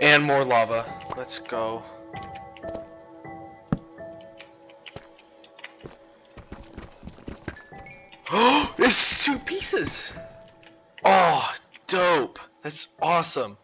And more lava. Let's go. Oh, it's two pieces. Oh, dope. That's awesome.